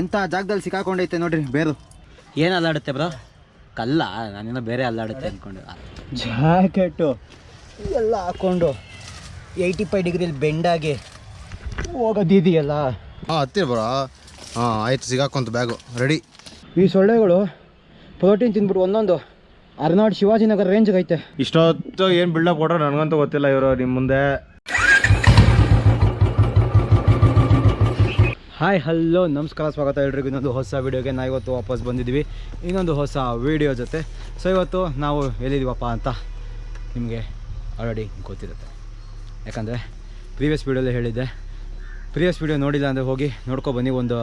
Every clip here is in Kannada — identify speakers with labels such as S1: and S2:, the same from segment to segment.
S1: ಎಂಥ ಜಾಗದಲ್ಲಿ ಸಿಕ್ಕಾಕೊಂಡೈತೆ ನೋಡ್ರಿ ಬೇರು.
S2: ಏನು ಅಲ್ಲಾಡುತ್ತೆ ಬ್ರೋ? ಕಲ್ಲ ನಾನೇನೋ ಬೇರೆ ಅಲ್ಲಾಡುತ್ತೆ ಅಂದ್ಕೊಂಡು
S1: ಜಾಕೆಟು. ಎಲ್ಲ ಹಾಕ್ಕೊಂಡು ಏಯ್ಟಿ ಫೈವ್ ಡಿಗ್ರಿಲಿ ಬೆಂಡಾಗಿ ಹೋಗೋದಿದೆಯಲ್ಲ.
S3: ಹಾಂ ಹತ್ತಿರ ಬರೋ. ಹಾಂ ಆಯ್ತು ಸಿಗಾಕೊಂತ ಬ್ಯಾಗು ರೆಡಿ
S1: ಈ ಸೊಳ್ಳೆಗಳು ಪ್ರೋಟೀನ್ ತಿಂದ್ಬಿಟ್ಟು ಒಂದೊಂದು ಅರ್ನಾಡ್ ಶಿವಾಜಿನಗರ್ ರೇಂಜ್ಗೆ ಐತೆ
S3: ಇಷ್ಟೊತ್ತು ಏನು ಬಿಲ್ಡಪ್ ಕೊಟ್ರೋ ನನಗಂತೂ ಗೊತ್ತಿಲ್ಲ ಇವರು ನಿಮ್ಮ ಮುಂದೆ.
S1: ಹಾಯ್, ಹಲೋ, ನಮಸ್ಕಾರ, ಸ್ವಾಗತ ಎಲ್ರಿಗೂ. ಇನ್ನೊಂದು ಹೊಸ ವೀಡಿಯೋಗೆ ನಾವು ಇವತ್ತು ವಾಪಸ್ ಬಂದಿದ್ವಿ ಇನ್ನೊಂದು ಹೊಸ ವೀಡಿಯೋ ಜೊತೆ. ಸೊ ಇವತ್ತು ನಾವು ಎಲ್ಲಿದ್ದೀವಪ್ಪ ಅಂತ ನಿಮಗೆ ಆಲ್ರೆಡಿ ಗೊತ್ತಿರುತ್ತೆ. ಯಾಕಂದರೆ ಪ್ರೀವಿಯಸ್ ವೀಡಿಯೋಲ್ಲೇ ಹೇಳಿದ್ದೆ. ಪ್ರೀವಿಯಸ್ ವೀಡಿಯೋ ನೋಡಿಲ್ಲ ಅಂದರೆ ಹೋಗಿ ನೋಡ್ಕೊಬನ್ನಿ ಒಂದು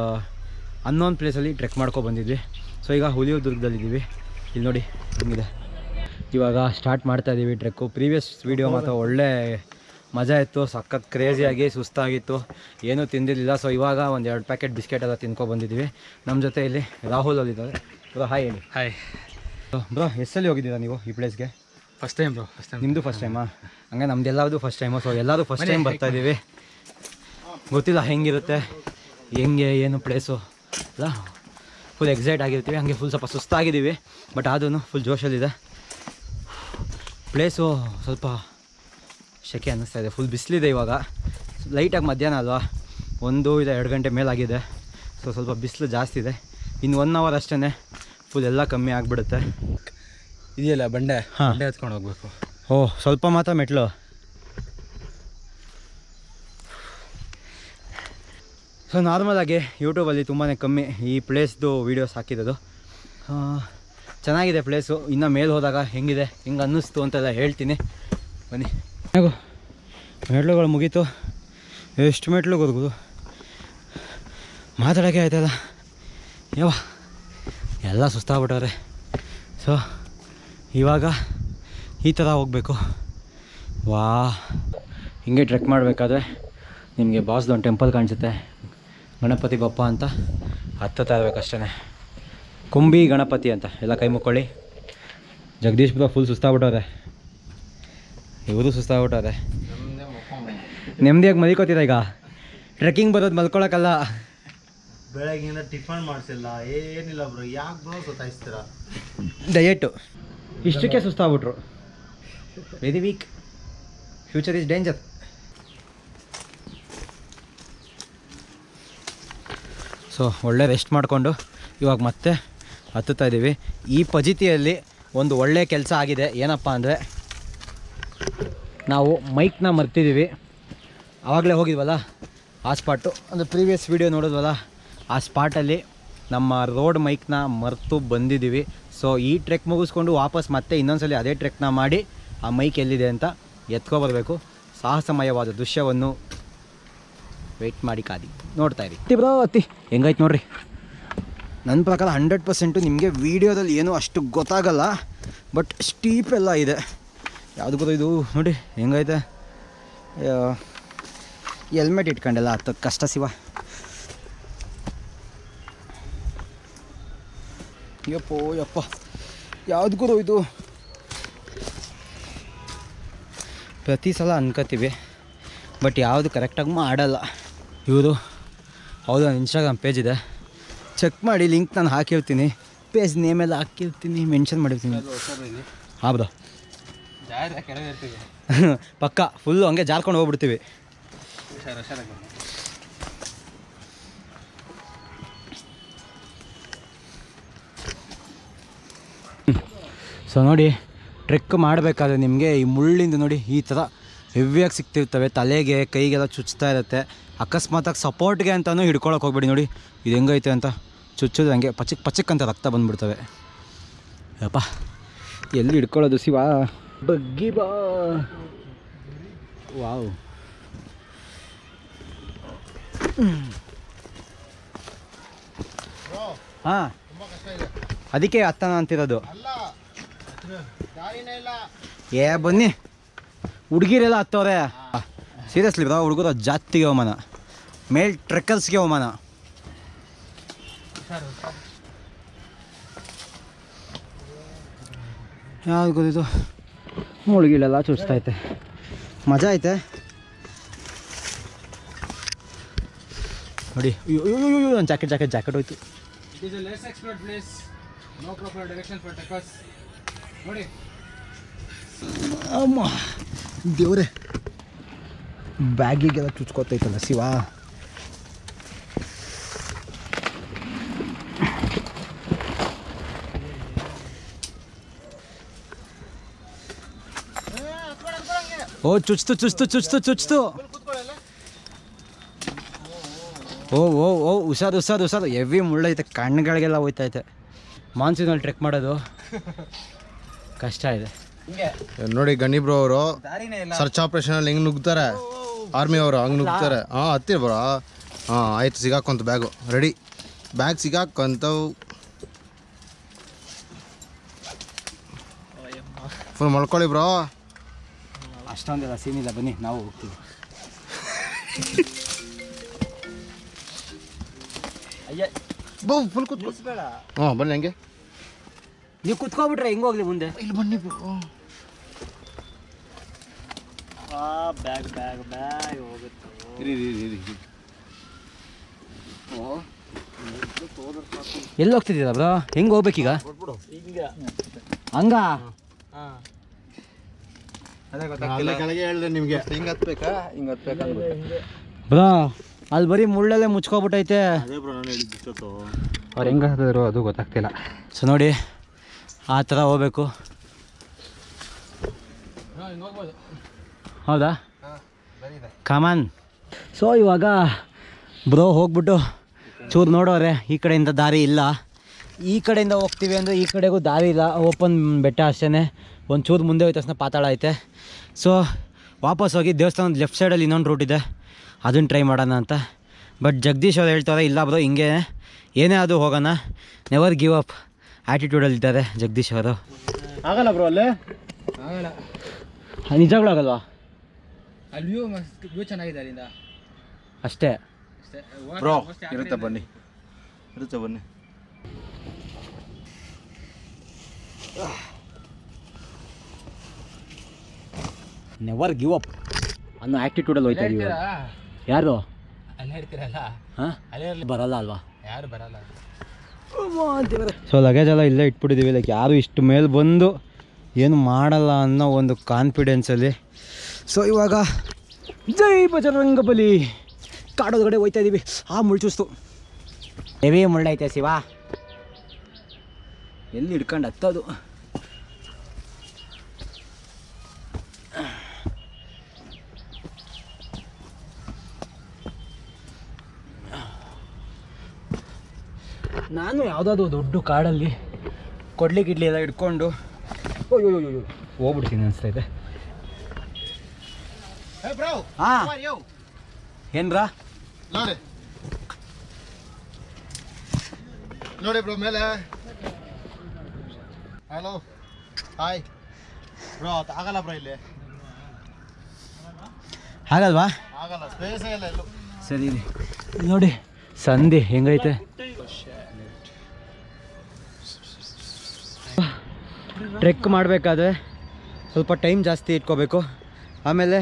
S1: ಅನ್ನೋನ್ ಪ್ಲೇಸಲ್ಲಿ ಟ್ರೆಕ್ ಮಾಡ್ಕೊ ಬಂದಿದ್ವಿ. ಸೊ ಈಗ ಹುಲಿಯೂರ್ದುರ್ಗದಲ್ಲಿದ್ದೀವಿ ಇಲ್ಲಿ ನೋಡಿ ಹಂಗಿದೆ. ಇವಾಗ ಸ್ಟಾರ್ಟ್ ಮಾಡ್ತಾ ಇದ್ದೀವಿ ಟ್ರೆಕ್ಕು ಪ್ರೀವಿಯಸ್ ವೀಡಿಯೋ ಮಾತ್ರ ಒಳ್ಳೆ ಮಜಾ ಇತ್ತು ಸಖತ್ ಕ್ರೇಜಿಯಾಗಿ ಸುಸ್ತಾಗಿತ್ತು. ಏನೂ ತಿಂದಿರಲಿಲ್ಲ. ಸೊ ಇವಾಗ ಒಂದು ಎರಡು ಪ್ಯಾಕೆಟ್ ಬಿಸ್ಕೆಟ್ ಎಲ್ಲ ತಿನ್ಕೊ ಬಂದಿದ್ದೀವಿ ನಮ್ಮ ಜೊತೆ ಇಲ್ಲಿ ರಾಹುಲ್ ಅಲ್ಲಿದ್ದಾರೆ ಬ್ರೋ ಹಾಯ್ ಹೇಳಿ.
S2: ಹಾಯ್
S1: ಬ್ರೋ ಎಷ್ಟಲ್ಲಿ ಹೋಗಿದ್ದೀರಾ ನೀವು ಈ ಪ್ಲೇಸ್ಗೆ
S2: first time bro first time
S1: ನಿಮ್ಮದು ಫಸ್ಟ್ ಟೈಮಾ ಹಂಗೆ ನಮ್ದು ಎಲ್ಲರದು ಫಸ್ಟ್ ಟೈಮು ಸೊ ಎಲ್ಲರೂ ಫಸ್ಟ್ ಟೈಮ್ ಬರ್ತಾ ಇದ್ದೀವಿ ಗೊತ್ತಿಲ್ಲ ಹೆಂಗಿರುತ್ತೆ ಹೆಂಗೆ ಏನು ಪ್ಲೇಸು ಅಲ್ಲ ಫುಲ್ ಎಕ್ಸೈಟ್ ಆಗಿರ್ತೀವಿ. ಹಂಗೆ ಫುಲ್ ಸ್ವಲ್ಪ ಸುಸ್ತಾಗಿದ್ದೀವಿ. ಬಟ್ ಆದ್ರೂ ಫುಲ್ ಜೋಶಲ್ಲಿದೆ ಪ್ಲೇಸು ಸ್ವಲ್ಪ ಶೆಕೆ ಅನ್ನಿಸ್ತಾ ಇದೆ. ಫುಲ್ ಬಿಸಿಲಿದೆ ಇವಾಗ. ಲೈಟಾಗಿ ಮಧ್ಯಾಹ್ನ ಅಲ್ವಾ? ಒಂದು ಇಲ್ಲ ಎರಡು ಗಂಟೆ ಮೇಲಾಗಿದೆ. ಸೊ ಸ್ವಲ್ಪ ಬಿಸಿಲು ಜಾಸ್ತಿ ಇದೆ. ಇನ್ನು ಒನ್ ಅವರ್ ಅಷ್ಟೇ ಫುಲ್ ಎಲ್ಲ ಕಮ್ಮಿ ಆಗಿಬಿಡುತ್ತೆ.
S2: ಇದೆಯಲ್ಲ ಬಂಡೆ?
S1: ಹಾಂ.
S2: ಬಂಡೆ ಹತ್ಕೊಂಡು ಹೋಗ್ಬೇಕು.
S1: ಓಹ್ ಸ್ವಲ್ಪ ಮಾತ್ರ ಮೆಟ್ಲು. ಸೊ ನಾರ್ಮಲಾಗಿ ಯೂಟ್ಯೂಬಲ್ಲಿ ತುಂಬಾ ಕಮ್ಮಿ ಈ ಪ್ಲೇಸ್ದು ವೀಡಿಯೋಸ್ ಹಾಕಿರೋದು. ಚೆನ್ನಾಗಿದೆ ಪ್ಲೇಸು ಇನ್ನು ಮೇಲೆ ಹೋದಾಗ ಹೆಂಗಿದೆ? ಹೆಂಗೆ ಅನ್ನಿಸ್ತು ಅಂತೆಲ್ಲ ಹೇಳ್ತೀನಿ. ಬನ್ನಿ. ಹೇಗೋ ಮೆಟ್ಲುಗಳು ಮುಗೀತು. ಎಷ್ಟು ಮೆಟ್ಲು ಗೊತ್ತು ಮಾತಾಡೋಕ್ಕೆ ಆಯ್ತಲ್ಲ ಯಾವ ಎಲ್ಲ ಸುಸ್ತಾಗ್ಬಿಟ್ಟವ್ರೆ. ಸೊ, ಇವಾಗ ಈ ಥರ ಹೋಗಬೇಕು. ವಾ, ಹಿಂಗೆ ಟ್ರೆಕ್ ಮಾಡಬೇಕಾದ್ರೆ ನಿಮಗೆ ಬಾಸ್ದೊಂದು ಟೆಂಪಲ್ ಕಾಣಿಸುತ್ತೆ. ಗಣಪತಿ ಬಪ್ಪ ಅಂತ ಹತ್ತುತ್ತಾ ಇರಬೇಕಷ್ಟೇ ಕುಂಬಿ ಗಣಪತಿ ಅಂತ, ಎಲ್ಲ ಕೈ ಮುಕ್ಕೊಳ್ಳಿ. ಜಗದೀಶ್ ಬ್ರೋ ಫುಲ್ ಸುಸ್ತಾಗ್ಬಿಟ್ಟವ್ರೆ. ಇವರು ಸುಸ್ತಾಗ್ಬಿಟ್ಟವ್ರೆ ನೆಮ್ಮದಿಯಾಗಿ ಮಲ್ಕೋತೀರ ಈಗ? ಟ್ರೆಕ್ಕಿಂಗ್ ಬರೋದು ಮಲ್ಕೊಳಕ್ಕಲ್ಲ
S3: ಬೆಳಗ್ಗಿಂದ ಟಿಫನ್ ಮಾಡಿಸಿಲ್ಲ. ಏನಿಲ್ಲ ಬ್ರೋ ಯಾಕೆ ಬ್ರೋ ಸುತ್ತಾಯಿಸ್ತೀರ
S1: ಡಯೆಟು ಇಷ್ಟಕ್ಕೆ ಸುಸ್ತಾಗ್ಬಿಟ್ರು very weak future is danger so ಒಳ್ಳೆ ರೆಸ್ಟ್ ಮಾಡಿಕೊಂಡು ಇವಾಗ ಮತ್ತೆ ಹತ್ತುತ್ತಾ ಇದ್ದೀವಿ ಈ ಪಜಿತಿಯಲ್ಲಿ ಒಂದು ಒಳ್ಳೆ ಕೆಲಸ ಆಗಿದೆ. ಏನಪ್ಪ ಅಂದರೆ ನಾವು ಮೈಕ್ನ ಮರ್ತಿದ್ದೀವಿ. ಆವಾಗಲೇ ಹೋಗಿದ್ವಲ್ಲ? ಆ ಸ್ಪಾಟು. ಅಂದರೆ ಪ್ರೀವಿಯಸ್ ವೀಡಿಯೋ ನೋಡಿದ್ವಲ್ಲ? ಆ ಸ್ಪಾಟಲ್ಲಿ ನಮ್ಮ ರೋಡ್ ಮೈಕ್ನ ಮರೆತು ಬಂದಿದ್ದೀವಿ. ಸೊ ಈ ಟ್ರೆಕ್ ಮುಗಿಸ್ಕೊಂಡು ವಾಪಸ್ ಮತ್ತೆ ಇನ್ನೊಂದ್ಸಲಿ ಅದೇ ಟ್ರೆಕ್ನ ಮಾಡಿ ಆ ಮೈಕ್ ಎಲ್ಲಿದೆ ಅಂತ ಎತ್ಕೊಬರ್ಬೇಕು. ಸಾಹಸಮಯವಾದ ದೃಶ್ಯವನ್ನು ವೆಯ್ಟ್ ಮಾಡಿ ಕಾದಿ ನೋಡ್ತಾ ಇರಿ. ಅತ್ತಿ ಬ್ರೋ ಅತ್ತಿ. ಹೆಂಗಾಯ್ತು ನೋಡ್ರಿ? ನನ್ನ ಪ್ರಕಾರ ಹಂಡ್ರೆಡ್ ಪರ್ಸೆಂಟು ನಿಮಗೆ ವೀಡಿಯೋದಲ್ಲಿ ಏನೂ ಅಷ್ಟು ಗೊತ್ತಾಗಲ್ಲ. ಬಟ್ ಸ್ಟೀಪ್ ಎಲ್ಲ ಇದೆ. ಯಾವುದು ಗೊತ್ತು ಇದು? ನೋಡಿ ಹೆಂಗೈತೆ? ಹೆಲ್ಮೆಟ್ ಇಟ್ಕೊಂಡೆಲ್ಲ ಹತ್ತದ ಕಷ್ಟ ಶಿವ. ಯಪ್ಪೋ ಯಪ್ಪ. ಯಾವ್ದು ಗುರು ಇದು? ಪ್ರತಿ ಸಲ ಅನ್ಕೋತೀವಿ ಬಟ್ ಯಾವುದು ಕರೆಕ್ಟಾಗಿ ಮಾಡಲ್ಲ. ಇವರು ಹೌದು ನನ್ನ ಇನ್ಸ್ಟಾಗ್ರಾಮ್ ಪೇಜ್ ಇದೆ. ಚೆಕ್ ಮಾಡಿ ಲಿಂಕ್ ನಾನು ಹಾಕಿರ್ತೀನಿ. ಪೇಜ್ ನೇಮೆಲ್ಲ ಹಾಕಿರ್ತೀನಿ ಮೆನ್ಷನ್ ಮಾಡಿರ್ತೀನಿ. ಹೌದಾ ಪಕ್ಕ ಫುಲ್ಲು ಹಂಗೆ ಜಾರ್ಕೊಂಡು ಹೋಗ್ಬಿಡ್ತೀವಿ. ಸೊ ನೋಡಿ ಟ್ರೆಕ್ ಮಾಡಬೇಕಾದ್ರೆ ನಿಮಗೆ ಈ ಮುಳ್ಳಿಂದ ನೋಡಿ ಈ ಥರ ಹೆವಿಯಾಗಿ ಸಿಗ್ತಿರ್ತವೆ. ತಲೆಗೆ ಕೈಗೆಲ್ಲ ಚುಚ್ತಾ ಇರುತ್ತೆ. ಅಕಸ್ಮಾತಾಗಿ ಸಪೋರ್ಟ್ಗೆ ಅಂತಲೂ ಹಿಡ್ಕೊಳಕ್ಕೆ ಹೋಗ್ಬೇಡಿ ನೋಡಿ. ಇದು ಹೆಂಗೈತೆ ಅಂತ ಚುಚ್ಚೋದು ಹಂಗೆ ಪಚಕ್ ಪಚಕ್ ಅಂತ ರಕ್ತ ಬಂದ್ಬಿಡ್ತವೆ. ಯಪ್ಪ ಎಲ್ಲಿ ಹಿಡ್ಕೊಳ್ಳೋದು ಶಿವ? ಬಗ್ಗಿ ಬಾ. ವಾವ್. ಹಾಂ. ಅದಕ್ಕೆ ಅತ್ತನ ಅಂತಿರೋದು. ಏ, ಬನ್ನಿ. ಹುಡುಗಿರೆಲ್ಲ ಹತ್ತವ್ರೆ. ಸೀರಿಯಸ್ಲಿ ಬ್ರಾ ಹುಡುಗರು ಜಾತಿಗೆ ಅವಮಾನ. ಮೇಲ್ ಟ್ರೆಕ್ಕರ್ಸ್ಗೆ ಅವಮಾನ. ಯಾವ್ದು ಗೊತ್ತಿತ್ತು? ಮುಳುಗಿಲೆಲ್ಲ ಚುಚ್ತೈತೆ. ಮಜಾ ಐತೆ? ನೋಡಿ ಅಯ್ಯೋ ಅಯ್ಯೋ ಅಯ್ಯೋ ನನ್ನ ಜಾಕೆಟ್ ಜಾಕೆಟ್ ಜಾಕೆಟ್ ಹೋಯ್ತು.
S4: It is a less explored place. No proper direction for truckers. ನೋಡಿ.
S1: ಅಮ್ಮ ದೇವ್ರೆ. ಬ್ಯಾಗಿಗೆಲ್ಲ ಚುಚ್ಕೋತೈತಲ್ಲ ಶಿವ. ಓ ಚುಚ್ತು ಚುಚ್ತು ಚುಚ್ತು ಚುಚ್ತು. ಓ ಓ ಓ ಹುಷಾರು ಹುಷಾರು ಹುಷಾರು. ಹೆವಿ ಮುಳ್ಳೈತೆ ಕಣ್ಣುಗಳಿಗೆಲ್ಲ ಹೋಯ್ತೈತೆ. ಮಾನ್ಸೂನಲ್ಲಿ ಟ್ರೆಕ್ ಮಾಡೋದು. ಕಷ್ಟ ಇದೆ.
S3: ನೋಡಿ ಗಣಿ ಬ್ರೋ ಅವರು. ಸರ್ಚ್ ಆಪರೇಷನ್ ಅಲ್ಲಿ ಹೆಂಗ್ ನುಗ್ತಾರೆ? ಆರ್ಮಿ ಅವರು ಹಂಗ್ ನುಗ್ತಾರೆ. ಹಾ ಹತ್ತಿರ ಬ್ರೋ. ಹಾ ಆಯ್ತು ಸಿಗಾಕೊಂತ ಬ್ಯಾಗು. ರೆಡಿ. ಬ್ಯಾಗ್ ಸಿಗಾಕೊಂತವು ಫುಲ್ ಮಲ್ಕೊಳ್ಳಿ ಬ್ರೋ.
S1: ಅಷ್ಟೊಂದೆಲ್ಲ ಸೀನ್ ಇಲ್ಲ ಬನ್ನಿ ನಾವು ಹೋಗ್ತೀವಿ.
S3: ಬೋ ಫುಲ್ ಕೂತ್ಕೊ. ಹಾಂ ಬನ್ನಿ ಹಂಗೆ.
S1: ನೀವು ಕುತ್ಕೊಬಿಟ್ರೆ ಹೆಂಗೆ ಹೋಗ್ಲಿ ಮುಂದೆ?
S3: ಇಲ್ಲಿ ಬನ್ನಿ
S2: ಬ್ಯಾಗ್ ಬ್ಯಾಗ್ ಬ್ಯಾಗ್ ಹೋಗುತ್ತೆ.
S1: ಎಲ್ಲಿ ಹೋಗ್ತಿದ್ದೀರಾ ಬ್ರೋ? ಹೆಂಗೆ ಹೋಗ್ಬೇಕೀಗ? ಹಂಗ?
S3: ಅಲ್ಲೇ ಕೆಳಗೆ ಹೇಳ್ದೆ ನಿಮಗೆ. ಹಿಂಗೆ ಹತ್ಬೇಕಾ? ಹಿಂಗೆ ಹತ್ಬೇಕಾ
S1: ಬ್ರೋ ಅಲ್ಲಿ ಬರೀ ಮುಳ್ಳಲ್ಲೇ ಮುಚ್ಕೊಬಿಟ್ಟೈತೆ.
S3: ಅದೇ ಬ್ರೋ ನಾನು ಹೇಳಿದ್ದು ಇಷ್ಟೊತ್ತು.
S1: ಅವ್ರು ಹೆಂಗೆ ಹತ್ತಿದ್ರು ಅದು ಗೊತ್ತಾಗ್ತಿಲ್ಲ. ಸೊ ನೋಡಿ ಆ ಥರ ಹೋಗ್ಬೇಕು. ಹೌದಾ? ಕಾಮನ್ ಸೊ ಇವಾಗ ಬ್ರೋ ಹೋಗ್ಬಿಟ್ಟು ಚೂರು ನೋಡೋರೆ ಈ ಕಡೆಯಿಂದ ದಾರಿ ಇಲ್ಲ. ಈ ಕಡೆಯಿಂದ ಹೋಗ್ತೀವಿ ಅಂದರೆ ಈ ಕಡೆಗೂ ದಾರಿ ಇಲ್ಲ. ಓಪನ್ ಬೆಟ್ಟ ಅಷ್ಟೇ ಒಂದು ಚೂರು ಮುಂದೆ ಹೋಯ್ತು ತಕ್ಷಣ ಪಾತಾಳ ಐತೆ. ಸೊ ವಾಪಸ್ ಹೋಗಿ ದೇವಸ್ಥಾನದ ಲೆಫ್ಟ್ ಸೈಡಲ್ಲಿ ಇನ್ನೊಂದು ರೂಟ್ ಇದೆ. ಅದನ್ನು ಟ್ರೈ ಮಾಡೋಣ ಅಂತ. ಬಟ್ ಜಗದೀಶ್ ಅವ್ರು ಹೇಳ್ತಾರೆ ಇಲ್ಲ ಬ್ರೋ ಹಿಂಗೆ ಏನೇ ಅದು ಹೋಗೋಣ. ನೆವರ್ ಗಿವ್ ಅಪ್ ಆ್ಯಟಿಟ್ಯೂಡಲ್ಲಿ ಇದ್ದಾರೆ ಜಗದೀಶ್ ಅವರು.
S3: ಆಗಲ್ಲ ಬ್ರೋ ಅಲ್ಲೇ?
S4: ಆಗಲ್ಲ.
S1: ನಿಜಗಳು ಆಗಲ್ವಾ?
S4: ಅಲ್ಲಿ ವ್ಯೂ ಮಸ್ತ್ ವ್ಯೂ ಚೆನ್ನಾಗಿದೆ ಅಲ್ಲಿಂದ.
S1: ಅಷ್ಟೇ.
S4: ಅಷ್ಟೇ.
S3: ಬ್ರೋ ಇರುತ್ತೆ ಬನ್ನಿ. ಇರುತ್ತೆ ಬನ್ನಿ.
S1: ನೆವರ್ ಗಿವ್ ಅಪ್ ಅನ್ನೋ ಆ್ಯಕ್ಟಿಟ್ಯೂಡಲ್ಲಿ ಹೋಯ್ತಾ ಇದೀವಿ ಯಾರು? ಹಾಂ? ಬರಲ್ಲ ಅಲ್ವಾ?
S4: ಯಾರು ಬರಲ್ಲ?
S1: ಸೊ ಲಗೇಜ್ ಎಲ್ಲ ಇಲ್ಲೇ ಇಟ್ಬಿಟ್ಟಿದ್ದೀವಿ ಲೈಕ್ ಯಾರು ಇಷ್ಟು ಮೇಲೆ ಬಂದು ಏನು ಮಾಡಲ್ಲ ಅನ್ನೋ ಒಂದು ಕಾನ್ಫಿಡೆನ್ಸಲ್ಲಿ ಸೊ ಇವಾಗ ಜೈ ಬಜರಂಗ ಬಲಿ. ಕಾಡೋದ್ಗಡೆ ಹೋಯ್ತಾ ಇದ್ದೀವಿ ಆ ಮುಳ್ಚುಸ್ತು ಹೆವಿ ಮುಳ್ಳೈತೆ ಶಿವ. ಎಲ್ಲಿ ಹಿಡ್ಕೊಂಡು ಹತ್ತೋದು? ನಾನು ಯಾವುದಾದ್ರು ದೊಡ್ಡ ಕಾಡಲ್ಲಿ ಕೊಡ್ಲಿ ಗಿಡ್ಲಿ ಎಲ್ಲ ಇಟ್ಕೊಂಡು ಅಯ್ಯೋ ಹೋಗ್ಬಿಡ್ತೀನಿ ಅನಿಸ್ತೈತೆ
S3: ಬ್ರೋ
S1: ಹಾಂ. ಏನ್ರಾ?
S3: ನೋಡಿ. ನೋಡಿ ಬ್ರೋ ಮೇಲೆ. ಹಲೋ ಹಾಯ್ ಬ್ರೋ ಆಗಲ್ಲ ಬ್ರೋ ಇಲ್ಲಿ.
S1: ಆಗಲ್ವಾ?
S3: ಆಗಲ್ಲ ಸ್ಪೇಸೇ ಇಲ್ಲ ಎಲ್ಲೂ
S1: ಸರಿ. ನೋಡಿ ಸಂಧಿ ಹೆಂಗೈತೆ? ಟ್ರೆಕ್ ಮಾಡಬೇಕಾದ್ರೆ ಸ್ವಲ್ಪ ಟೈಮ್ ಜಾಸ್ತಿ ಇಟ್ಕೋಬೇಕು. ಆಮೇಲೆ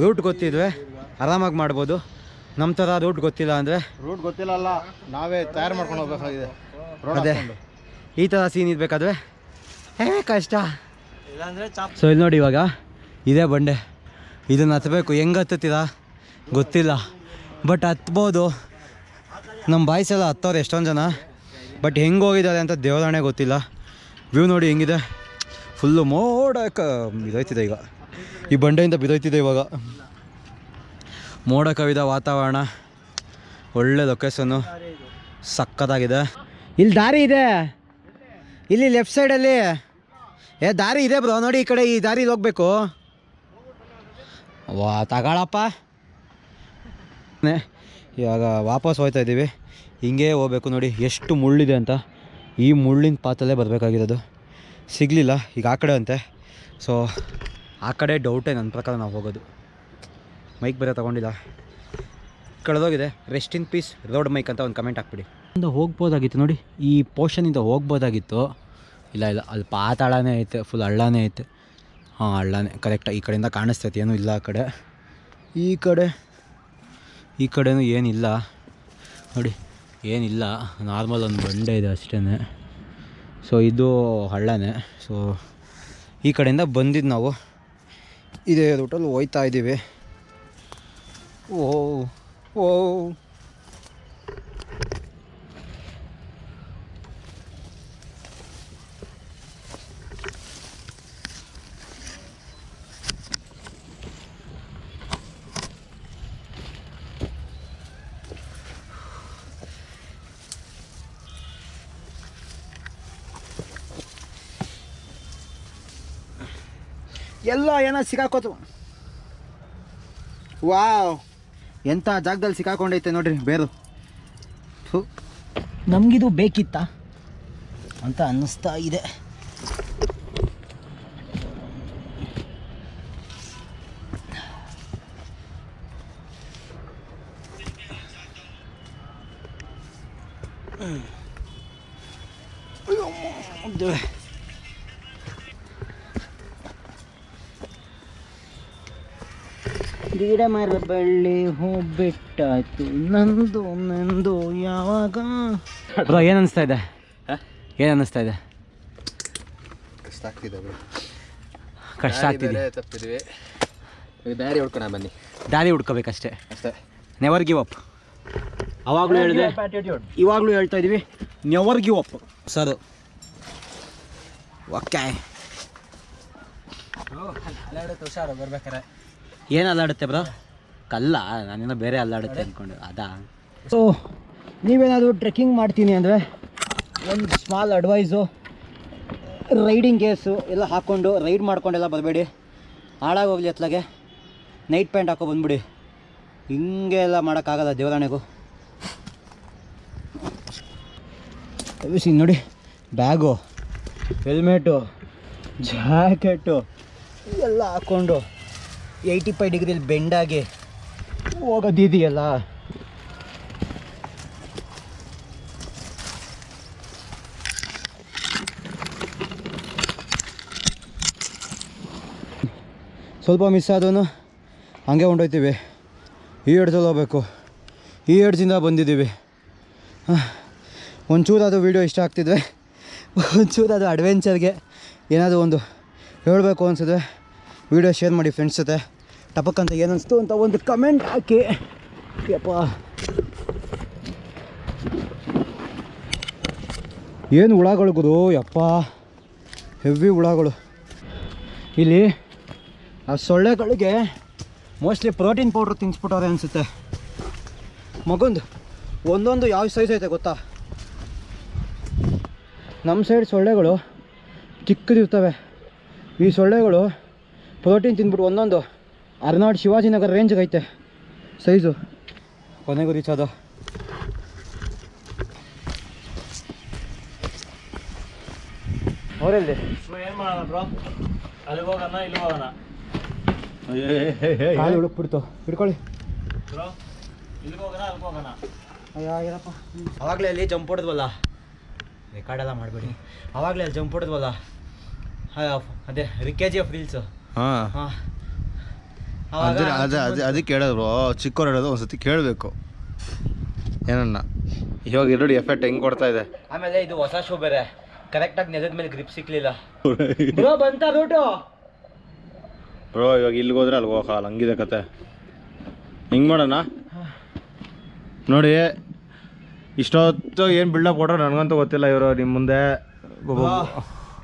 S1: ರೂಟ್ ಗೊತ್ತಿದ್ರೆ ಆರಾಮಾಗಿ ಮಾಡ್ಬೋದು. ನಮ್ಮ ಥರ ರೂಟ್ ಗೊತ್ತಿಲ್ಲ ಅಂದರೆ
S3: ರೂಟ್ ಗೊತ್ತಿಲ್ಲ ಅಲ್ಲ ನಾವೇ ತಯಾರು ಮಾಡ್ಕೊಂಡು ಹೋಗ್ಬೇಕಾಗಿದೆ.
S1: ಅದೇ. ಈ ಥರ ಸೀನ್ ಇರಬೇಕಾದ್ರೆ ಹೇ ಕಷ್ಟ ಸೊ ಇಲ್ಲಿ ನೋಡಿ ಇವಾಗ ಇದೇ ಬಂಡೆ. ಇದನ್ನು ಹತ್ತಬೇಕು ಹೆಂಗೆ ಹತ್ತುತ್ತೀರಾ? ಗೊತ್ತಿಲ್ಲ. ಬಟ್ ಹತ್ಬೋದು. ನಮ್ಮ ಬಾಯ್ಸೆಲ್ಲ ಹತ್ತೋರು ಎಷ್ಟೊಂದು ಜನ. ಬಟ್ ಹೆಂಗೆ ಹೋಗಿದ್ದಾರೆ ಅಂತ ದೇವರಾಣೆ ಗೊತ್ತಿಲ್ಲ. ವ್ಯೂ ನೋಡಿ ಹೆಂಗಿದೆ. ಫುಲ್ಲು ಮೋಡಕ್ಕೆ ಬಿದೋಯ್ತಿದೆ ಈಗ. ಈ ಬಂಡೆಯಿಂದ ಬಿದೋಯ್ತಿದೆ ಇವಾಗ. ಮೋಡ ಕವಿದ ವಾತಾವರಣ. ಒಳ್ಳೆ ಲೊಕೇಶನ್ನು ಸಕ್ಕತ್ತಾಗಿದೆ. ಇಲ್ಲಿ ದಾರಿ ಇದೆ. ಇಲ್ಲಿ ಲೆಫ್ಟ್ ಸೈಡಲ್ಲಿ ಏ ದಾರಿ ಇದೆ ಬ್ರೋ ನೋಡಿ ಈ ಕಡೆ ಈ ದಾರಿ ಹೋಗ್ಬೇಕು. ವಾ ತಗೊಳಪ್ಪ. ಇವಾಗ ವಾಪಸ್ ಹೋಗ್ತಾ ಇದ್ದೀವಿ. ಹಿಂಗೆ ಹೋಗ್ಬೇಕು ನೋಡಿ. ಎಷ್ಟು ಮುಳ್ಳಿದೆ ಅಂತ. ಈ ಮುಳ್ಳಿನ ಪಾತಲ್ಲೇ ಬರಬೇಕಾಗಿರೋದು. ಸಿಗಲಿಲ್ಲ. ಈಗ ಆ ಕಡೆ ಅಂತೆ. ಸೊ ಆ ಕಡೆ ಡೌಟೇ ನನ್ನ ಪ್ರಕಾರ ನಾವು ಹೋಗೋದು. ಮೈಕ್ ಬೇರೆ ತಗೊಂಡಿಲ್ಲ. ಕಳೆದೋಗಿದೆ. Rest in peace road mike ಅಂತ ಒಂದು ಕಮೆಂಟ್ ಹಾಕ್ಬಿಡಿ. ಇಂದ ಹೋಗ್ಬೋದಾಗಿತ್ತು ನೋಡಿ, ಈ ಪೋರ್ಷನಿಂದ ಹೋಗ್ಬೋದಾಗಿತ್ತು. ಇಲ್ಲ ಇಲ್ಲ ಅಲ್ಲಿ ಪಾತಾಳನೇ ಐತೆ ಫುಲ್ ಹಳ್ಳನೇ ಐತೆ. ಹಾಂ, ಹಳ್ಳನೇ ಕರೆಕ್ಟ್ ಈ ಕಡೆಯಿಂದ ಕಾಣಿಸ್ತೈತೆ ಏನೂ ಇಲ್ಲ ಆ ಕಡೆ. ಈ ಕಡೆ, ಈ ಕಡೆಯೂ ಏನಿಲ್ಲ. ನೋಡಿ, ಏನಿಲ್ಲ ನಾರ್ಮಲ್ ಒಂದು ಬಂಡೆ ಇದೆ ಅಷ್ಟೇ ಸೊ ಇದು ಹಳ್ಳನೇ. ಸೊ ಈ ಕಡೆಯಿಂದ ಬಂದಿದ್ದು ನಾವು. ಇದೇ ರೂಟಲ್ಲಿ ಹೋಯ್ತಾ ಇದ್ದೀವಿ ಓ ಓ ಎಲ್ಲ ಏನೋ ಸಿಕ್ಕಾಕೋತು ವಾವ್. ಎಂಥ ಜಾಗದಲ್ಲಿ ಸಿಕ್ಕಾಕೊಂಡೈತೆ ನೋಡ್ರಿ ಬೇರು. ನಮಗಿದು ಬೇಕಿತ್ತಾ? ಅಂತ ಅನ್ನಿಸ್ತಾ ಇದೆ. ಗಿಡ ಮರ ಬಳ್ಳಿ ಹೂ ಬಿಟ್ಟಾಯ್ತು ನಂದು ನಂದು ಯಾವಾಗ? ಬ್ರೋ ಏನು ಅನಿಸ್ತಾ ಇದೆ? ಏನು ಅನ್ನಿಸ್ತಾ ಇದೆ?
S3: ಕಷ್ಟ ಆಗ್ತಿದೆ
S1: ಕಷ್ಟ ಆಗ್ತಿದೆ.
S3: ತಪ್ಪಿದ್ವಿ. ದಾರಿ ಹುಡ್ಕೋಣ ಬನ್ನಿ.
S1: ದಾರಿ ಹುಡ್ಕೋಬೇಕಷ್ಟೇ.
S3: ಅಷ್ಟೇ.
S1: ನೆವರ್ ಗಿವ್ ಅಪ್ ಅವಾಗಲೂ ಹೇಳಿದೆ. ಇವಾಗಲೂ ಹೇಳ್ತಾ ಇದೀವಿ never give up sir. Okay
S2: ಹುಷಾರು ಬರ್ಬೇಕಾರೆ
S1: ಏನು ಅಲ್ಲಾಡುತ್ತೆ ಬ್ರೋ
S2: ಕಲ್ಲ? ನಾನೇನೋ ಬೇರೆ ಅಲ್ಲಾಡುತ್ತೆ ಅಂದ್ಕೊಂಡು ಅದಾ?
S1: ಸೊ ನೀವೇನಾದರೂ ಟ್ರೆಕ್ಕಿಂಗ್ ಮಾಡ್ತೀನಿ ಅಂದರೆ ಒಂದು ಸ್ಮಾಲ್ ಅಡ್ವೈಸು ರೈಡಿಂಗ್ ಗೇರ್ಸು ಎಲ್ಲ ಹಾಕ್ಕೊಂಡು ರೈಡ್ ಮಾಡ್ಕೊಂಡೆಲ್ಲ ಬರಬೇಡಿ. ಹಾಳಾಗೋಗ್ಲಿ ಅತ್ಲಾಗೆ. ನೈಟ್ ಪ್ಯಾಂಟ್ ಹಾಕೋ ಬಂದ್ಬಿಡಿ. ಹಿಂಗೆ ಎಲ್ಲ ಮಾಡೋಕ್ಕಾಗಲ್ಲ ದೇವರಾಣೆಗೂ. ಸಿ ನೋಡಿ? ಬ್ಯಾಗು ಹೆಲ್ಮೆಟು ಜಾಕೆಟು ಎಲ್ಲ ಹಾಕ್ಕೊಂಡು ಏಯ್ಟಿ ಫೈವ್ ಡಿಗ್ರಿಲಿ ಬೆಂಡಾಗಿ ಹೋಗೋದಿದೆಯಲ್ಲ ಸ್ವಲ್ಪ ಮಿಸ್ ಆದೂ ಹಂಗೆ ಉಂಡೋಯ್ತೀವಿ ಈ ಎಡ್ಜಲ್ಲಿ ಹೋಗ್ಬೇಕು. ಈ ಎಡ್ಜಿಂದ ಬಂದಿದ್ದೀವಿ. ಒಂಚೂರು ಅದು ವೀಡಿಯೋ ಇಷ್ಟ ಆಗ್ತಿದ್ವಿ ಒಂಚೂರು ಅದು ಅಡ್ವೆಂಚರ್ಗೆ ಏನಾದರೂ ಒಂದು ಹೇಳಬೇಕು ಅನ್ಸಿದ್ರೆ ವೀಡಿಯೋ ಶೇರ್ ಮಾಡಿ ಫ್ರೆಂಡ್ಸ್ ಜೊತೆ. ಟಪಕ್ ಅಂತ ಅಂತ ಒಂದು ಕಮೆಂಟ್ ಹಾಕಿ. ಯಪ್ಪ. ಏನು ಹುಳಗಳು ಗುರು? ಯಪ್ಪ. ಹೆವಿ ಹುಳಗಳು. ಇಲ್ಲಿ, ಆ ಸೊಳ್ಳೆಗಳಿಗೆ ಮೋಸ್ಟ್ಲಿ ಪ್ರೋಟೀನ್ ಪೌಡ್ರ್ ತಿನ್ಸ್ಬಿಟ್ಟವ್ರೆ ಅನಿಸುತ್ತೆ. ಮಗೊಂದು, ಒಂದೊಂದು ಯಾವ ಸೈಜ್ ಐತೆ ಗೊತ್ತಾ? ನಮ್ಮ ಸೈಡ್ ಸೊಳ್ಳೆಗಳು ಚಿಕ್ಕದಿರ್ತವೆ. ಈ ಸೊಳ್ಳೆಗಳು ಪ್ರೋಟೀನ್ ತಿಂದ್ಬಿಟ್ಟು ಒಂದೊಂದು ಅರ್ನಾಡ್ ಶಿವಾಜಿನಗರ ರೇಂಜ್ಗೆ ಐತೆ. ಸೈಜು. ಕೊನೆಗೂ ರೀಚ್ ಅದು ಅವರೆಲ್ಲಿ?
S2: ಏನು ಮಾಡೋಣ ಬ್ರೋ ಅಲ್ಲಿ ಹೋಗೋಣ ಇಲ್ಲಿ ಹೋಗೋಣ?
S1: ಕಾಲು ಹುಡುಕ್ಬಿಡ್ತು. ಹಿಡ್ಕೊಳ್ಳಿ.
S2: ಬ್ರೋ ಇಲ್ಲಿಗೆ ಹೋಗೋಣ ಅಲ್ಲಿಗೆ ಹೋಗೋಣ?
S1: ಅವಾಗಲೇ ಅಲ್ಲಿ ಜಂಪ್ ಹೊಡೆದ್ವಲ್ಲ? ರೆಕಾರ್ಡೆಲ್ಲ ಮಾಡಬೇಡಿ. ಅವಾಗಲೇ ಅಲ್ಲಿ ಜಂಪ್ ಹೊಡೆದ್ವಲ್ಲ? ಅದೇ ರಿಕೇಜಿ ಆಫ್ ರೀಲ್ಸು
S3: ಹಾಂ.
S1: ಹಾಂ.
S3: ಅದೇ ಅದೇ ಅದೇ ಅದಕ್ಕೆ ಹೇಳೋದು ಚಿಕ್ಕವ್ರು ಹೇಳೋದು ಒಂದ್ಸತಿ ಕೇಳಬೇಕು. ಏನನ್ನ? ಇವಾಗ ಎರಡು ಎಫೆಕ್ಟ್ ಹೆಂಗೆ ಕೊಡ್ತಾ ಇದೆ?
S1: ಆಮೇಲೆ ಇದು ಹೊಸ ಶೂ ಬೇರೆ. ಕರೆಕ್ಟಾಗಿ ನೆಲದ ಮೇಲೆ ಗ್ರಿಪ್ ಸಿಕ್ಲಿಲ್ಲ. ಬ್ರೋ ಬಂತ ರೂಟು
S3: ಬ್ರೋ ಇವಾಗ ಇಲ್ಲಿ ಹೋದ್ರೆ ಅಲ್ಲಿ ಹೋಗಲ್ಲ ಹಂಗಿದೆ ಕತೆ. ಹಿಂಗೆ ಮಾಡೋಣ? ನೋಡಿ ಇಷ್ಟೊತ್ತು ಏನು ಬಿಲ್ಡಪ್ ಕೊಟ್ರೆ ನನಗಂತೂ ಗೊತ್ತಿಲ್ಲ ಇವರು ನಿಮ್ಮ ಮುಂದೆ.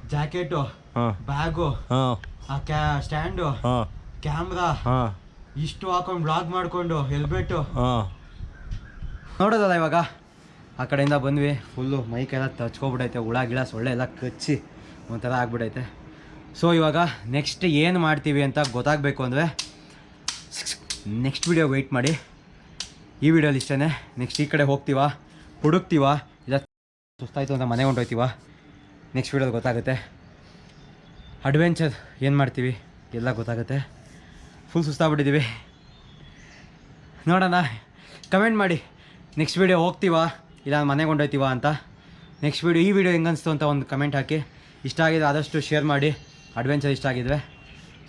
S1: ಜಾಕೆಟು
S3: ಹಾಂ.
S1: ಬ್ಯಾಗು
S3: ಹಾಂ.
S1: ಆ ಕ್ಯಾ ಸ್ಟ್ಯಾಂಡು
S3: ಹಾಂ.
S1: ಕ್ಯಾಮ್ರಾ
S3: ಹಾಂ.
S1: ಇಷ್ಟು ಹಾಕೊಂಡು ಬ್ಲಾಗ್ ಮಾಡಿಕೊಂಡು ಹೆಲ್ಮೆಟ್ಟು
S3: ಹಾಂ.
S1: ನೋಡೋದಲ್ಲ ಇವಾಗ? ಆ ಕಡೆಯಿಂದ ಬಂದ್ವಿ ಫುಲ್ಲು ಮೈಕೆಲ್ಲ ತಚ್ಕೊಬಿಟ್ಟೈತೆ ಹುಳ ಗಿಳ ಸೊಳ್ಳೆ ಎಲ್ಲ ಕಚ್ಚಿ ಒಂಥರ ಆಗ್ಬಿಡೈತೆ. ಸೊ ಇವಾಗ ನೆಕ್ಸ್ಟ್ ಏನು ಮಾಡ್ತೀವಿ ಅಂತ ಗೊತ್ತಾಗಬೇಕು ಅಂದರೆ ನೆಕ್ಸ್ಟ್ ವಿಡಿಯೋ ವೆಯ್ಟ್ ಮಾಡಿ. ಈ ವಿಡಿಯೋಲಿ ಇಷ್ಟೇ ನೆಕ್ಸ್ಟ್ ಈ ಕಡೆ ಹೋಗ್ತೀವ? ಹುಡುಕ್ತೀವಾ? ಇಲ್ಲ ಸುಸ್ತಾಯಿತು ಅಂತ ಮನೆಗೆ ಹೊಂಟೋಯ್ತೀವ? ನೆಕ್ಸ್ಟ್ ವಿಡಿಯೋಲಿ ಗೊತ್ತಾಗುತ್ತೆ. ಅಡ್ವೆಂಚರ್ ಏನು ಮಾಡ್ತೀವಿ? ಎಲ್ಲ ಗೊತ್ತಾಗುತ್ತೆ. ಫುಲ್ ಸುಸ್ತಾಗ್ಬಿಟ್ಟಿದ್ದೀವಿ ನೋಡೋಣ. ಕಮೆಂಟ್ ಮಾಡಿ. ನೆಕ್ಸ್ಟ್ ವೀಡಿಯೋ ಹೋಗ್ತೀವಾ? ಇಲ್ಲ ಮನೆಗೆ ಕೊಂಡೋಯ್ತೀವ ಅಂತ? ನೆಕ್ಸ್ಟ್ ವೀಡಿಯೋ ಈ ವಿಡಿಯೋ ಹೆಂಗೆ ಅನಿಸ್ತು ಅಂತ ಒಂದು ಕಮೆಂಟ್ ಹಾಕಿ. ಇಷ್ಟ ಆಗಿದೆ ಆದಷ್ಟು ಶೇರ್ ಮಾಡಿ. ಅಡ್ವೆಂಚರ್ ಇಷ್ಟ ಆಗಿದ್ವಿ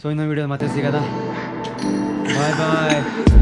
S1: ಸೊ ಇನ್ನೊಂದು ವೀಡಿಯೋ ಮತ್ತೆ ಸಿಗೋದ ಬಾಯ್ ಬಾಯ್